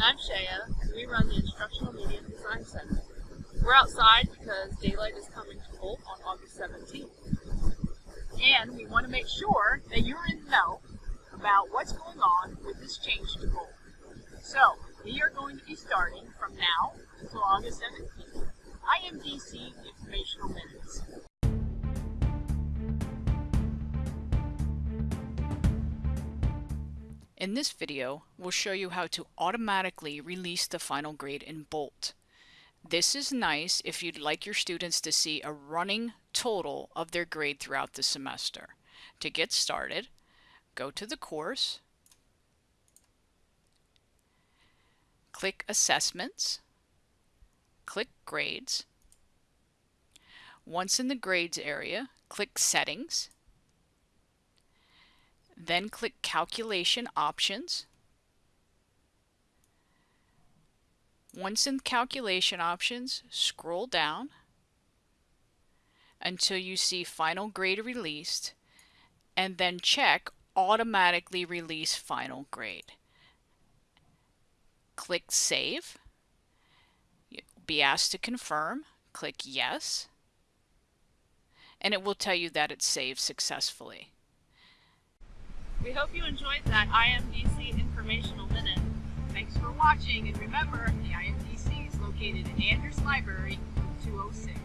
I'm Shaya, and we run the Instructional Media Design Center. We're outside because daylight is coming to Bolt on August 17th. And we want to make sure that you're in the know about what's going on with this change to Bolt. So, we are going to be starting from now until August 17th. IMDC Informational In this video, we'll show you how to automatically release the final grade in Bolt. This is nice if you'd like your students to see a running total of their grade throughout the semester. To get started, go to the course, click Assessments, click Grades. Once in the Grades area, click Settings, then click Calculation Options. Once in Calculation Options, scroll down until you see Final Grade Released, and then check Automatically Release Final Grade. Click Save. You'll be asked to confirm. Click Yes. And it will tell you that it's saved successfully. We hope you enjoyed that IMDC Informational Minute. Thanks for watching, and remember, the IMDC is located in Andrews Library, 206.